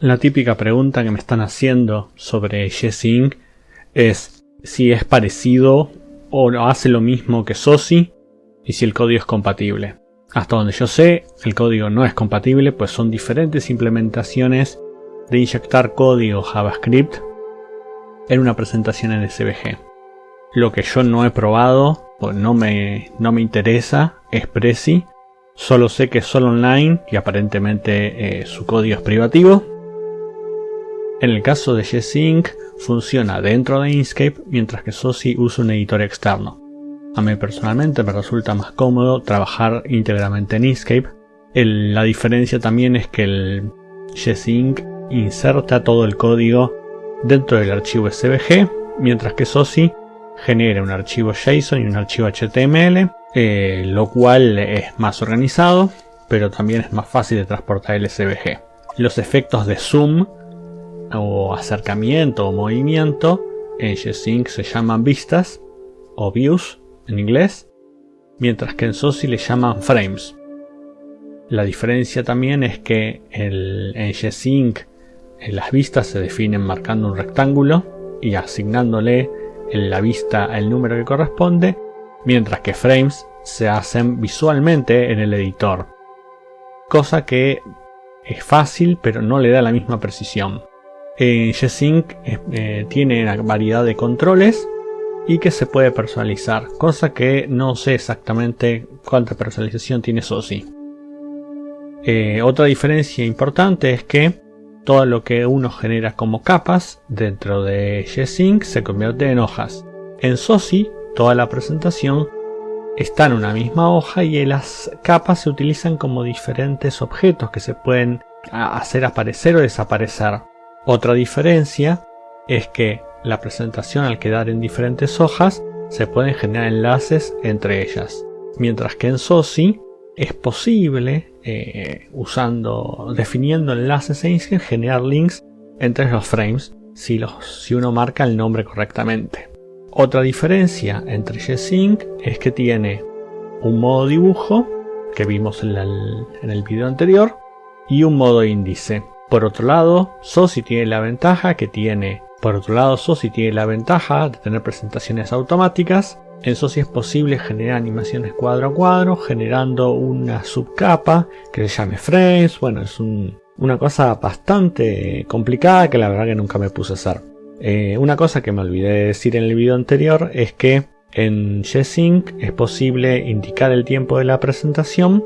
La típica pregunta que me están haciendo sobre Jesync es si es parecido o hace lo mismo que SOSI y si el código es compatible. Hasta donde yo sé, el código no es compatible, pues son diferentes implementaciones de inyectar código JavaScript en una presentación en SVG. Lo que yo no he probado, pues no me, no me interesa, es Prezi. Solo sé que es solo online y aparentemente eh, su código es privativo. En el caso de Gsync funciona dentro de Inkscape mientras que SOSI usa un editor externo. A mí personalmente me resulta más cómodo trabajar íntegramente en Inkscape. la diferencia también es que el Gsync inserta todo el código dentro del archivo SVG, mientras que SOSI genera un archivo JSON y un archivo HTML, eh, lo cual es más organizado, pero también es más fácil de transportar el SVG. Los efectos de zoom o acercamiento o movimiento en G-Sync se llaman vistas o views en inglés, mientras que en SOSI le llaman frames. La diferencia también es que el, en G-Sync eh, las vistas se definen marcando un rectángulo y asignándole en la vista el número que corresponde, mientras que frames se hacen visualmente en el editor. Cosa que es fácil pero no le da la misma precisión. En G-Sync eh, tiene una variedad de controles y que se puede personalizar, cosa que no sé exactamente cuánta personalización tiene SOSI. Eh, otra diferencia importante es que todo lo que uno genera como capas dentro de G-Sync se convierte en hojas. En SOSI, toda la presentación está en una misma hoja y las capas se utilizan como diferentes objetos que se pueden hacer aparecer o desaparecer. Otra diferencia es que la presentación al quedar en diferentes hojas se pueden generar enlaces entre ellas, mientras que en SOSI es posible, eh, usando, definiendo enlaces e Inkscape, generar links entre los frames si, uno marca el nombre correctamente. Otra diferencia entre G-Sync es que tiene un modo dibujo que vimos en, en el video anterior y un modo índice. Por otro lado, SOSI tiene la ventaja que tiene. Por otro lado, SOSI tiene la ventaja de tener presentaciones automáticas. En SOSI es posible generar animaciones cuadro a cuadro, generando una subcapa que se llame frames. Bueno, es una cosa bastante complicada que la verdad que nunca me puse a hacer. Eh, una cosa que me olvidé de decir en el video anterior es que en G-Sync es posible indicar el tiempo de la presentación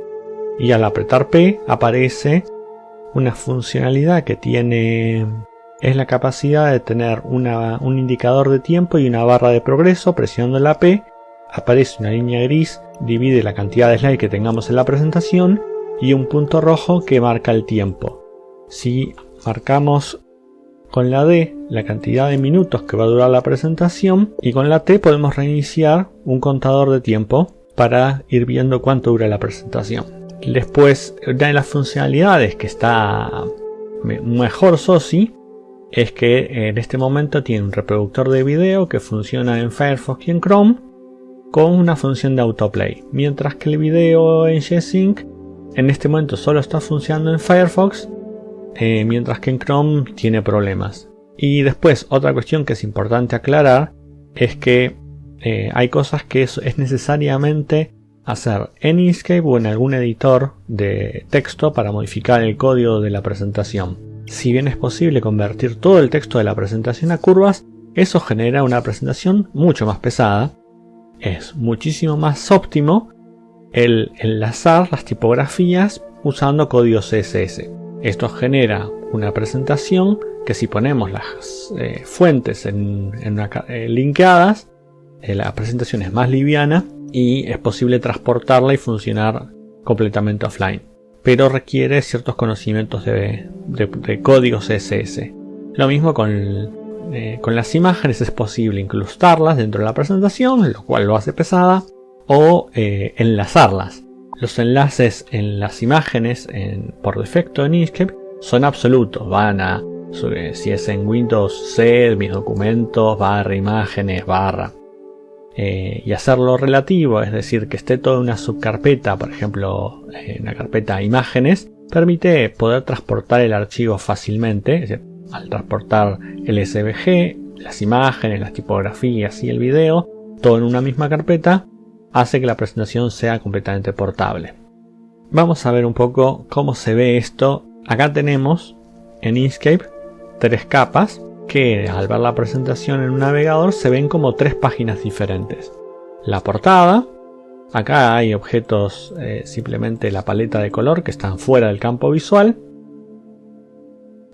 y al apretar P aparece una funcionalidad que tiene es la capacidad de tener un indicador de tiempo y una barra de progreso. Presionando la P aparece una línea gris, divide la cantidad de slides que tengamos en la presentación y un punto rojo que marca el tiempo. Si marcamos con la D la cantidad de minutos que va a durar la presentación y con la T podemos reiniciar un contador de tiempo para ir viendo cuánto dura la presentación. Después, una de las funcionalidades que está mejor SOSI es que en este momento tiene un reproductor de video que funciona en Firefox y en Chrome con una función de autoplay, mientras que el video en G-Sync en este momento solo está funcionando en Firefox, eh, mientras que en Chrome tiene problemas. Y después, otra cuestión que es importante aclarar es que eh, hay cosas que es necesariamente hacer en Inkscape o en algún editor de texto para modificar el código de la presentación. Si bien es posible convertir todo el texto de la presentación a curvas, eso genera una presentación mucho más pesada. Es muchísimo más óptimo el enlazar las tipografías usando código CSS. Esto genera una presentación que si ponemos las eh, fuentes en, eh, linkeadas, eh, la presentación es más liviana y es posible transportarla y funcionar completamente offline. Pero requiere ciertos conocimientos de, código CSS. Lo mismo eh, con, las imágenes, es posible incrustarlas dentro de la presentación, lo cual lo hace pesada, o eh, enlazarlas. Los enlaces en las imágenes por defecto en Inkscape son absolutos, van a, si es en Windows C, mis documentos, barra imágenes, barra. Eh, y hacerlo relativo, es decir, que esté toda una subcarpeta, por ejemplo, en la carpeta imágenes, permite poder transportar el archivo fácilmente, al transportar el SVG, las imágenes, las tipografías y el video, todo en una misma carpeta, hace que la presentación sea completamente portable. Vamos a ver un poco cómo se ve esto. Acá tenemos en Inkscape tres capas que al ver la presentación en un navegador se ven como tres páginas diferentes. La portada, acá hay objetos eh, simplemente la paleta de color que están fuera del campo visual.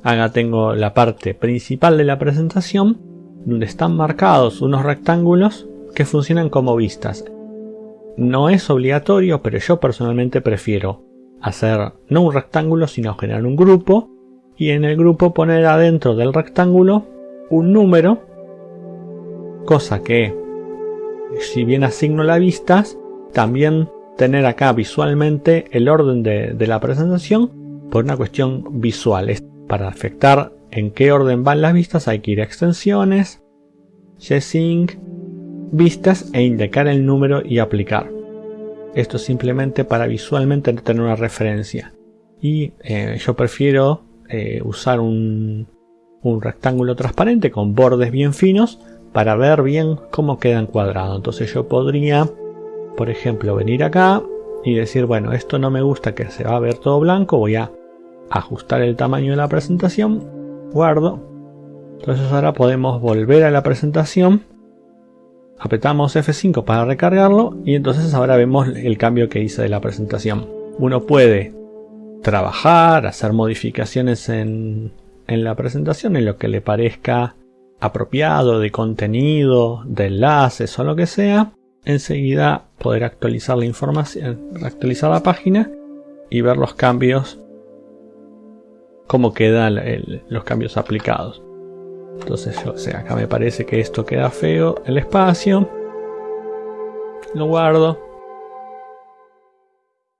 Acá tengo la parte principal de la presentación donde están marcados unos rectángulos que funcionan como vistas. No es obligatorio, pero yo personalmente prefiero hacer no un rectángulo, sino generar un grupo y en el grupo poner adentro del rectángulo un número, cosa que si bien asigno las vistas, también tener acá visualmente el orden de, la presentación por una cuestión visual. Para afectar en qué orden van las vistas hay que ir a extensiones, vistas e indicar el número y aplicar. Esto simplemente para visualmente tener una referencia. Y eh, yo prefiero eh, usar un, un rectángulo transparente con bordes bien finos para ver bien cómo queda encuadrado. Entonces yo podría, por ejemplo, venir acá y decir, bueno, esto no me gusta que se va a ver todo blanco, voy a ajustar el tamaño de la presentación, guardo. Entonces ahora podemos volver a la presentación apretamos F5 para recargarlo y entonces ahora vemos el cambio que hice de la presentación. Uno puede trabajar, hacer modificaciones en, en la presentación en lo que le parezca apropiado de contenido, de enlaces o lo que sea. Enseguida poder actualizar la información, actualizar la página y ver los cambios, cómo quedan los cambios aplicados. Entonces yo, sé, acá me parece que esto queda feo, el espacio. Lo guardo.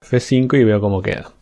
F5 y veo cómo queda.